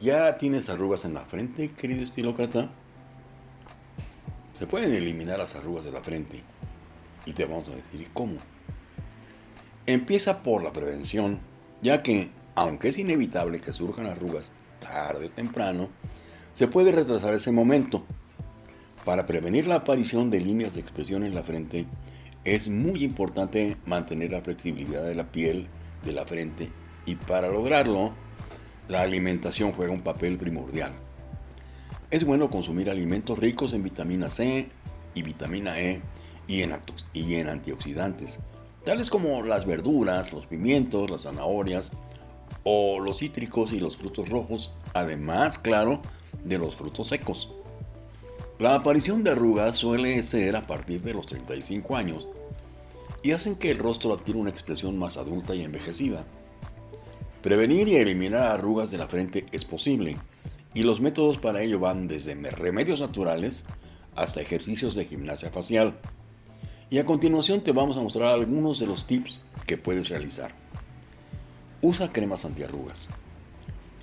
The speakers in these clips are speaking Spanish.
¿Ya tienes arrugas en la frente, querido estilócrata? Se pueden eliminar las arrugas de la frente y te vamos a decir cómo. Empieza por la prevención, ya que, aunque es inevitable que surjan arrugas tarde o temprano, se puede retrasar ese momento. Para prevenir la aparición de líneas de expresión en la frente, es muy importante mantener la flexibilidad de la piel de la frente y para lograrlo, la alimentación juega un papel primordial. Es bueno consumir alimentos ricos en vitamina C y vitamina E y en, y en antioxidantes, tales como las verduras, los pimientos, las zanahorias o los cítricos y los frutos rojos, además, claro, de los frutos secos. La aparición de arrugas suele ser a partir de los 35 años y hacen que el rostro adquiera una expresión más adulta y envejecida. Prevenir y eliminar arrugas de la frente es posible, y los métodos para ello van desde remedios naturales hasta ejercicios de gimnasia facial. Y a continuación te vamos a mostrar algunos de los tips que puedes realizar. Usa cremas antiarrugas.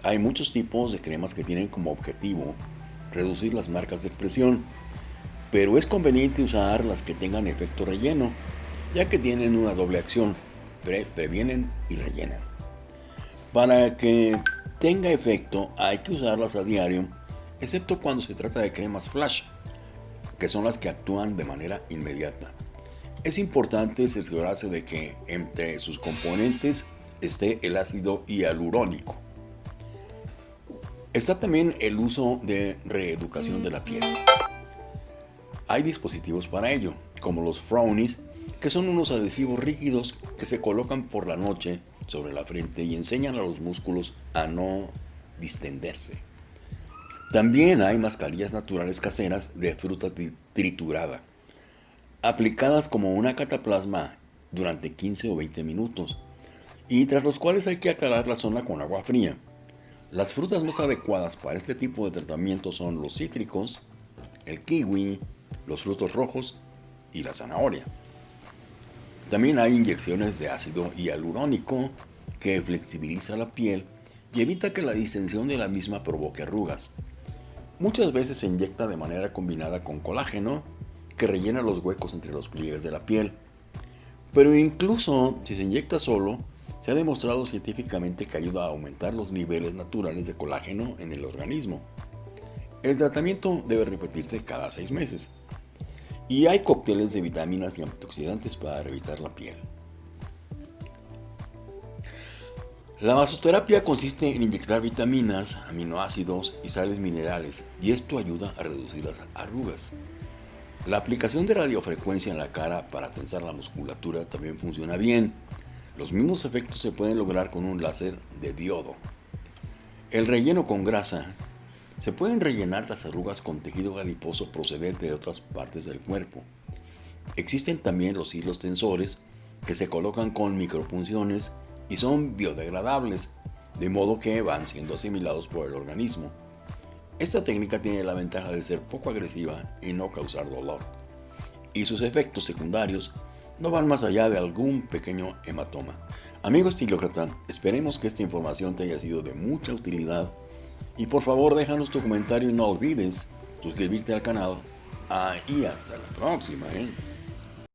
Hay muchos tipos de cremas que tienen como objetivo reducir las marcas de expresión, pero es conveniente usar las que tengan efecto relleno, ya que tienen una doble acción, previenen y rellenan. Para que tenga efecto hay que usarlas a diario, excepto cuando se trata de cremas flash, que son las que actúan de manera inmediata. Es importante cerciorarse de que entre sus componentes esté el ácido hialurónico. Está también el uso de reeducación de la piel. Hay dispositivos para ello, como los Frownies, que son unos adhesivos rígidos que se colocan por la noche sobre la frente y enseñan a los músculos a no distenderse. También hay mascarillas naturales caseras de fruta triturada, aplicadas como una cataplasma durante 15 o 20 minutos, y tras los cuales hay que aclarar la zona con agua fría. Las frutas más adecuadas para este tipo de tratamiento son los cítricos, el kiwi, los frutos rojos y la zanahoria. También hay inyecciones de ácido hialurónico que flexibiliza la piel y evita que la distensión de la misma provoque arrugas. Muchas veces se inyecta de manera combinada con colágeno que rellena los huecos entre los pliegues de la piel. Pero incluso si se inyecta solo, se ha demostrado científicamente que ayuda a aumentar los niveles naturales de colágeno en el organismo. El tratamiento debe repetirse cada seis meses. Y hay cócteles de vitaminas y antioxidantes para evitar la piel. La masoterapia consiste en inyectar vitaminas, aminoácidos y sales minerales y esto ayuda a reducir las arrugas. La aplicación de radiofrecuencia en la cara para tensar la musculatura también funciona bien. Los mismos efectos se pueden lograr con un láser de diodo. El relleno con grasa se pueden rellenar las arrugas con tejido adiposo procedente de otras partes del cuerpo. Existen también los hilos tensores que se colocan con micropunciones y son biodegradables, de modo que van siendo asimilados por el organismo. Esta técnica tiene la ventaja de ser poco agresiva y no causar dolor. Y sus efectos secundarios no van más allá de algún pequeño hematoma. Amigo estilócrata, esperemos que esta información te haya sido de mucha utilidad y por favor déjanos tu comentario y no olvides suscribirte al canal. Y hasta la próxima. ¿eh?